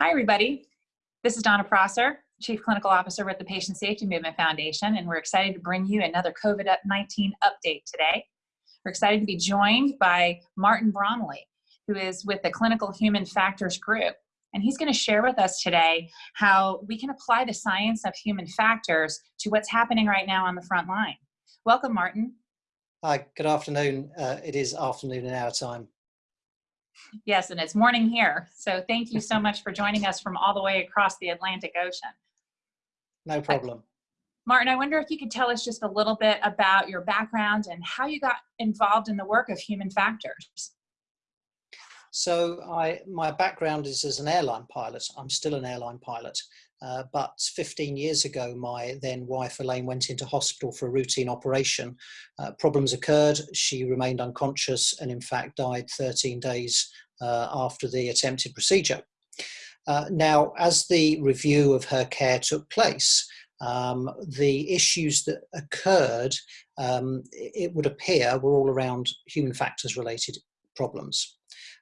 Hi, everybody. This is Donna Prosser, Chief Clinical Officer with the Patient Safety Movement Foundation, and we're excited to bring you another COVID-19 update today. We're excited to be joined by Martin Bromley, who is with the Clinical Human Factors Group. And he's going to share with us today how we can apply the science of human factors to what's happening right now on the front line. Welcome, Martin. Hi, good afternoon. Uh, it is afternoon in our time. Yes, and it's morning here. So thank you so much for joining us from all the way across the Atlantic Ocean. No problem. Martin, I wonder if you could tell us just a little bit about your background and how you got involved in the work of human factors. So I, my background is as an airline pilot. I'm still an airline pilot. Uh, but 15 years ago, my then wife Elaine went into hospital for a routine operation. Uh, problems occurred. She remained unconscious and, in fact, died 13 days uh, after the attempted procedure. Uh, now, as the review of her care took place, um, the issues that occurred, um, it would appear, were all around human factors related problems.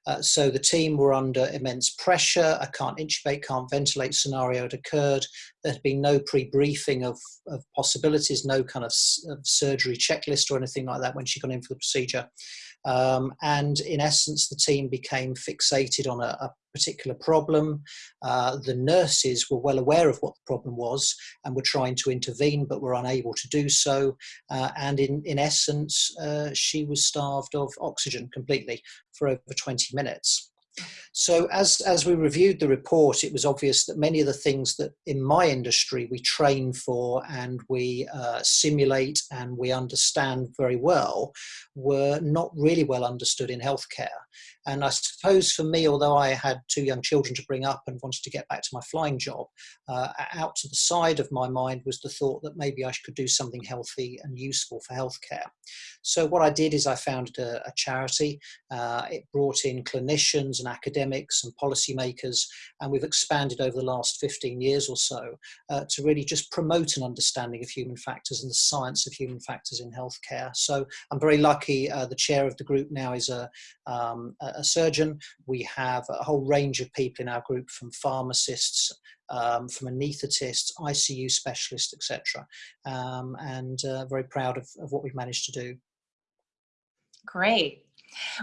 Uh, so the team were under immense pressure. A can't intubate, can't ventilate scenario had occurred. There had been no pre-briefing of, of possibilities, no kind of, of, surgery checklist or anything like that when she got in for the procedure. Um, and in essence, the team became fixated on a, a particular problem. Uh, the nurses were well aware of what the problem was and were trying to intervene, but were unable to do so. Uh, and in, in essence, uh, she was starved of oxygen completely for over 20 minutes. So as, as we reviewed the report, it was obvious that many of the things that in my industry we train for and we uh, simulate and we understand very well were not really well understood in healthcare. And I suppose for me, although I had two young children to bring up and wanted to get back to my flying job, uh, out to the side of my mind was the thought that maybe I could do something healthy and useful for healthcare. So what I did is I founded a, a charity. Uh, it brought in clinicians and academics and policymakers, and we've expanded over the last 15 years or so uh, to really just promote an understanding of human factors and the science of human factors in healthcare. So I'm very lucky. Uh, the chair of the group now is a, um, a surgeon. We have a whole range of people in our group from pharmacists, um, from anaesthetists, ICU specialists, etc. Um, and uh, very proud of, of what we've managed to do. Great.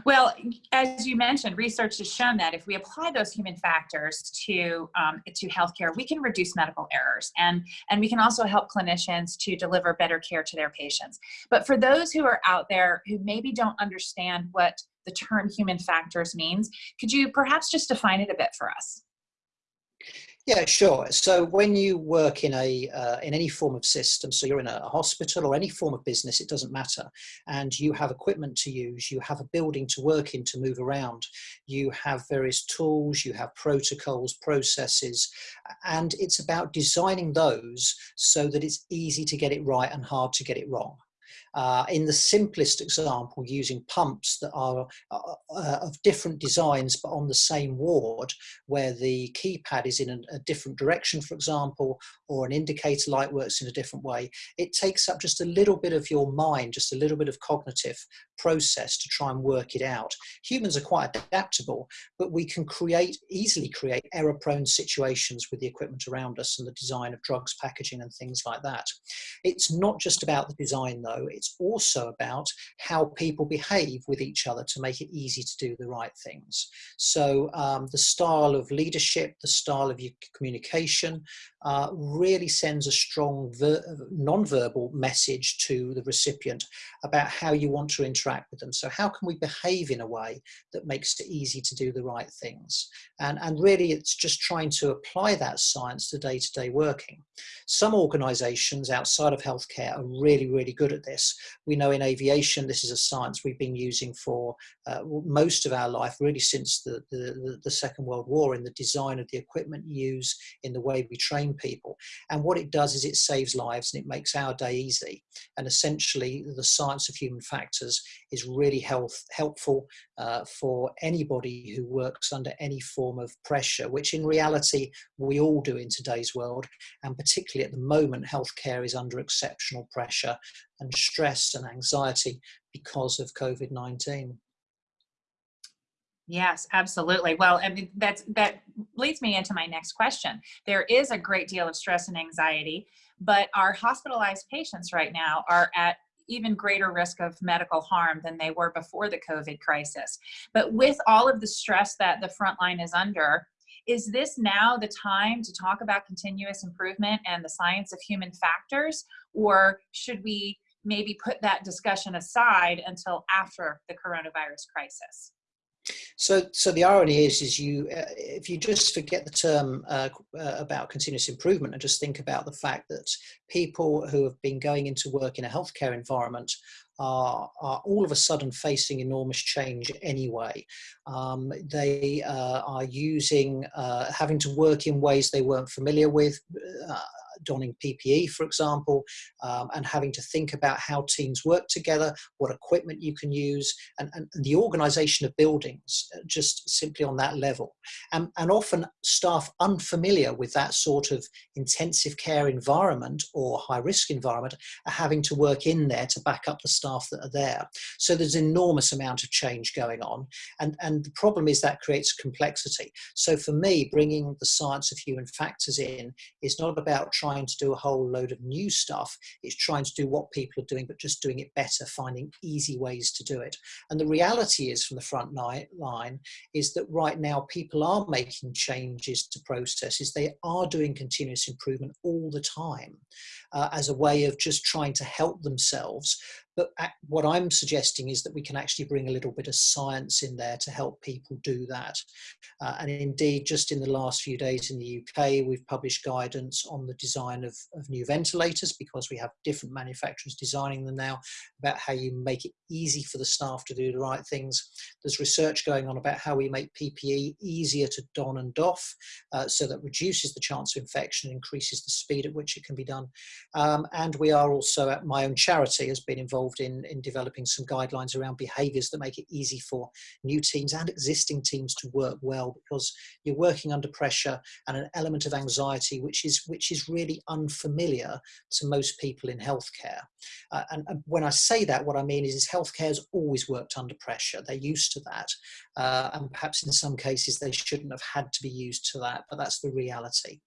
Well, as you mentioned, research has shown that if we apply those human factors to um, to healthcare, we can reduce medical errors, and and we can also help clinicians to deliver better care to their patients. But for those who are out there who maybe don't understand what the term human factors means, could you perhaps just define it a bit for us? Yeah, sure. So when you work in a uh, in any form of system, so you're in a hospital or any form of business, it doesn't matter, and you have equipment to use, you have a building to work in to move around, you have various tools, you have protocols, processes, and it's about designing those so that it's easy to get it right and hard to get it wrong. Uh, in the simplest example, using pumps that are uh, uh, of different designs but on the same ward, where the keypad is in a, a, different direction, for example, or an indicator light works in a different way, it takes up just a little bit of your mind, just a little bit of cognitive process to try and work it out. Humans are quite adaptable, but we can create, easily create error-prone situations with the equipment around us and the design of drugs, packaging and things like that. It's not just about the design though, it's also about how people behave with each other to make it easy to do the right things. So um, the style of leadership, the style of your communication uh, really sends a strong non-verbal message to the recipient about how you want to interact interact with them. So how can we behave in a way that makes it easy to do the right things? And, and really it's just trying to apply that science to day-to-day -day working. Some organizations outside of healthcare are really, really good at this. We know in aviation, this is a science we've been using for uh, most of our life, really since the, the, the Second World War in the design of the equipment used, in the way we train people. And what it does is it saves lives and it makes our day easy. And essentially the science of human factors is really health, helpful uh, for anybody who works under any form of pressure, which in reality we all do in today's world. And particularly at the moment, healthcare is under exceptional pressure and stress and anxiety because of COVID-19. Yes, absolutely. Well, I mean, that's that leads me into my next question. There is a great deal of stress and anxiety, but our hospitalized patients right now are at even greater risk of medical harm than they were before the COVID crisis. But with all of the stress that the front line is under, is this now the time to talk about continuous improvement and the science of human factors, or should we maybe put that discussion aside until after the coronavirus crisis? So, so the irony is, is you, uh, if you just forget the term uh, uh, about continuous improvement and just think about the fact that people who have been going into work in a healthcare environment are, are all of a sudden facing enormous change anyway. Um, they uh, are using, uh, having to work in ways they weren't familiar with, uh, donning PPE, for example, um, and having to think about how teams work together, what equipment you can use, and, and the organization of buildings, uh, just simply on that level. And, and often staff unfamiliar with that sort of intensive care environment or high risk environment are having to work in there to back up the staff that are there. So there's an enormous amount of change going on. And, and the problem is that creates complexity. So for me, bringing the science of human factors in is not about trying to do a whole load of new stuff. It's trying to do what people are doing, but just doing it better, finding easy ways to do it. And the reality is from the front line is that right now people are making changes to processes. They are doing continuous improvement all the time uh, as a way of just trying to help themselves but what I'm suggesting is that we can actually bring a little bit of science in there to help people do that. Uh, and indeed, just in the last few days in the UK, we've published guidance on the design of, of new ventilators because we have different manufacturers designing them now about how you make it easy for the staff to do the right things. There's research going on about how we make PPE easier to don and doff uh, so that reduces the chance of infection, increases the speed at which it can be done. Um, and we are also at my own charity has been involved involved in, in developing some guidelines around behaviors that make it easy for new teams and existing teams to work well because you're working under pressure and an element of anxiety which is which is really unfamiliar to most people in healthcare. Uh, and, and, when I say that, what I mean is, is healthcare has always worked under pressure. They're used to that. Uh, and perhaps in some cases they shouldn't have had to be used to that, but that's the reality.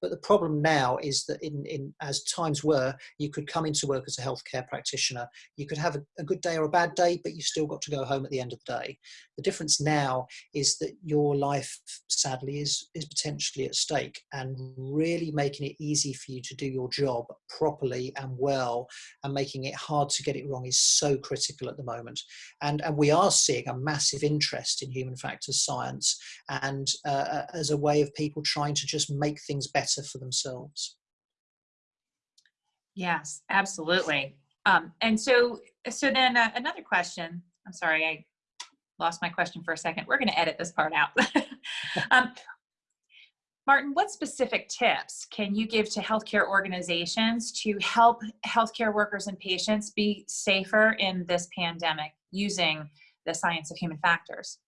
But the problem now is that in, in as times were, you could come into work as a healthcare practitioner, you could have a, a, good day or a bad day, but you still got to go home at the end of the day. The difference now is that your life, sadly, is, is potentially at stake and really making it easy for you to do your job properly and well and making it hard to get it wrong is so critical at the moment. And, and we are seeing a massive interest in human factors science and uh, as a way of people trying to just make things better for themselves. Yes, absolutely. Um, and so, so then uh, another question, I'm sorry, I lost my question for a second. We're going to edit this part out. um, Martin, what specific tips can you give to healthcare organizations to help healthcare workers and patients be safer in this pandemic using the science of human factors?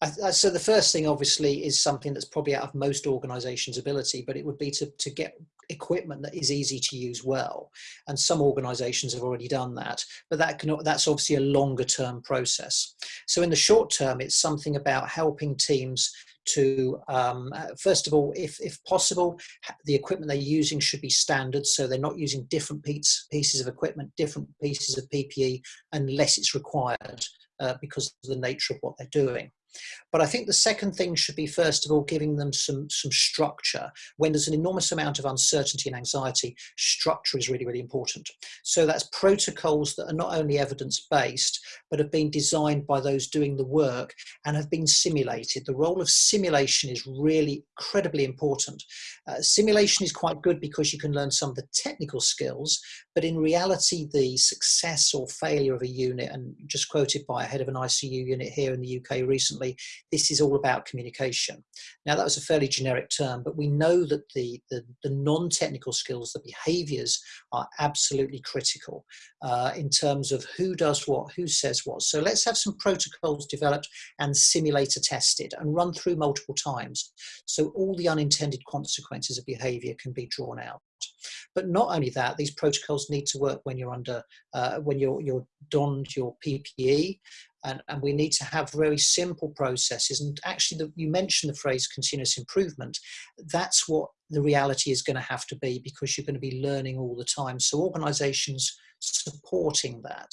I, so the first thing obviously is something that's probably out of most organizations ability but it would be to, to get equipment that is easy to use well. And some organizations have already done that but that can that's obviously a longer term process. So in the short term it's something about helping teams to um, uh, first of all if, if possible the equipment they're using should be standard so they're not using different piece, pieces of equipment different pieces of ppe unless it's required uh, because of the nature of what they're doing but I think the second thing should be, first of all, giving them some, some structure. When there's an enormous amount of uncertainty and anxiety, structure is really, really important. So that's protocols that are not only evidence-based, but have been designed by those doing the work and have been simulated. The role of simulation is really incredibly important. Uh, simulation is quite good because you can learn some of the technical skills, but in reality, the success or failure of a unit, and just quoted by a head of an ICU unit here in the UK recently, this is all about communication. Now that was a fairly generic term, but we know that the, the, the non-technical skills, the behaviors are absolutely critical uh, in terms of who does what, who says what. So let's have some protocols developed and simulator tested and run through multiple times. So all the unintended consequences of behavior can be drawn out. But not only that, these protocols need to work when you're under, uh, when you're, you're donned your PPE, And, and we need to have very simple processes. And actually, the, you mentioned the phrase continuous improvement. That's what the reality is going to have to be because you're going to be learning all the time. So organizations supporting that.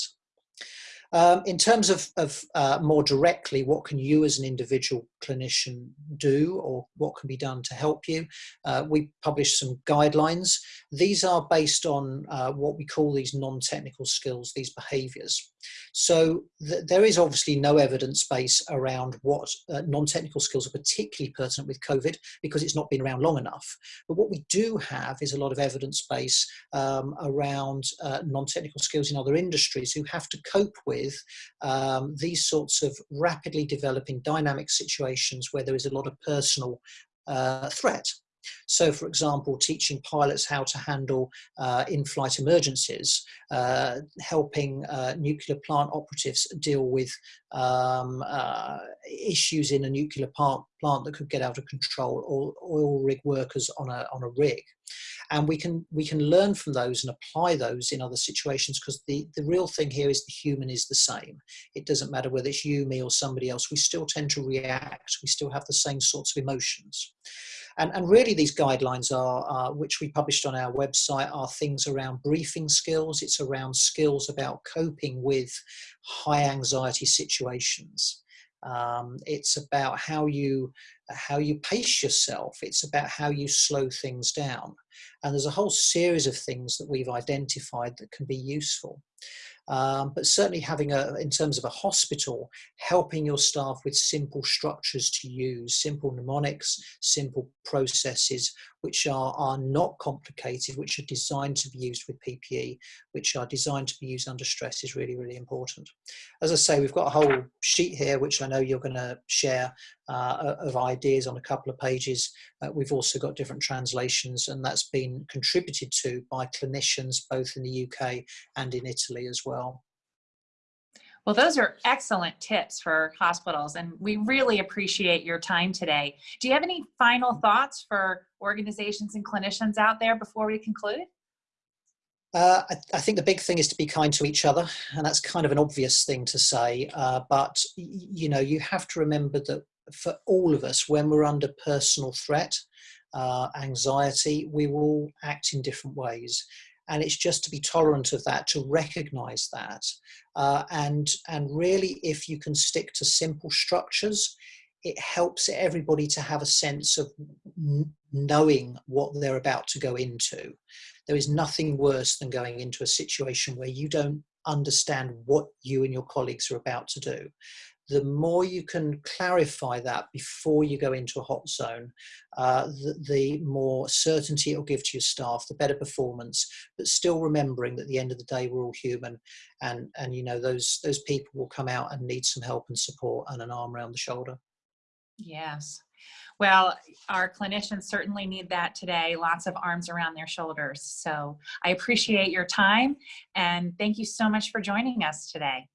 Um, in terms of, of uh, more directly, what can you as an individual clinician do or what can be done to help you? Uh, we published some guidelines. These are based on uh, what we call these non-technical skills, these behaviours. So th there is obviously no evidence base around what uh, non-technical skills are particularly pertinent with COVID because it's not been around long enough. But what we do have is a lot of evidence base um, around uh, non-technical skills in other industries who have to cope with um, these sorts of rapidly developing dynamic situations where there is a lot of personal uh, threat. So, for example, teaching pilots how to handle uh, in-flight emergencies, uh, helping uh, nuclear plant operatives deal with um, uh, issues in a nuclear plant, plant that could get out of control, or oil rig workers on a, on a rig. And we can, we can learn from those and apply those in other situations because the, the real thing here is the human is the same. It doesn't matter whether it's you, me, or somebody else. We still tend to react. We still have the same sorts of emotions. And, and really these guidelines are, uh, which we published on our website, are things around briefing skills. It's around skills about coping with high anxiety situations. Um, it's about how you how you pace yourself. It's about how you slow things down. And there's a whole series of things that we've identified that can be useful. Um, but certainly having a, in terms of a hospital, helping your staff with simple structures to use, simple mnemonics, simple processes, which are, are not complicated, which are designed to be used with PPE, which are designed to be used under stress is really, really important. As I say, we've got a whole sheet here, which I know you're going to share uh, of ideas on a couple of pages. Uh, we've also got different translations, and that's been contributed to by clinicians both in the UK and in Italy as well. Well, those are excellent tips for hospitals, and we really appreciate your time today. Do you have any final thoughts for organizations and clinicians out there before we conclude? Uh, I, I, think the big thing is to be kind to each other, and that's kind of an obvious thing to say. Uh, but you know, you have to remember that for all of us, when we're under personal threat, uh, anxiety, we will act in different ways and it's just to be tolerant of that to recognize that uh, and and really if you can stick to simple structures it helps everybody to have a sense of knowing what they're about to go into. There is nothing worse than going into a situation where you don't understand what you and your colleagues are about to do the more you can clarify that before you go into a hot zone, uh, the, the, more certainty it'll give to your staff, the better performance, but still remembering that at the end of the day, we're all human and, and you know, those, those people will come out and need some help and support and an arm around the shoulder. Yes. Well, our clinicians certainly need that today, lots of arms around their shoulders. So I appreciate your time and thank you so much for joining us today.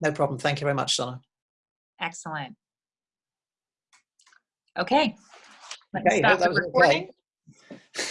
No problem. Thank you very much, Donna. Excellent. Okay. Let okay, stop the recording. Okay.